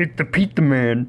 It's the pizza man.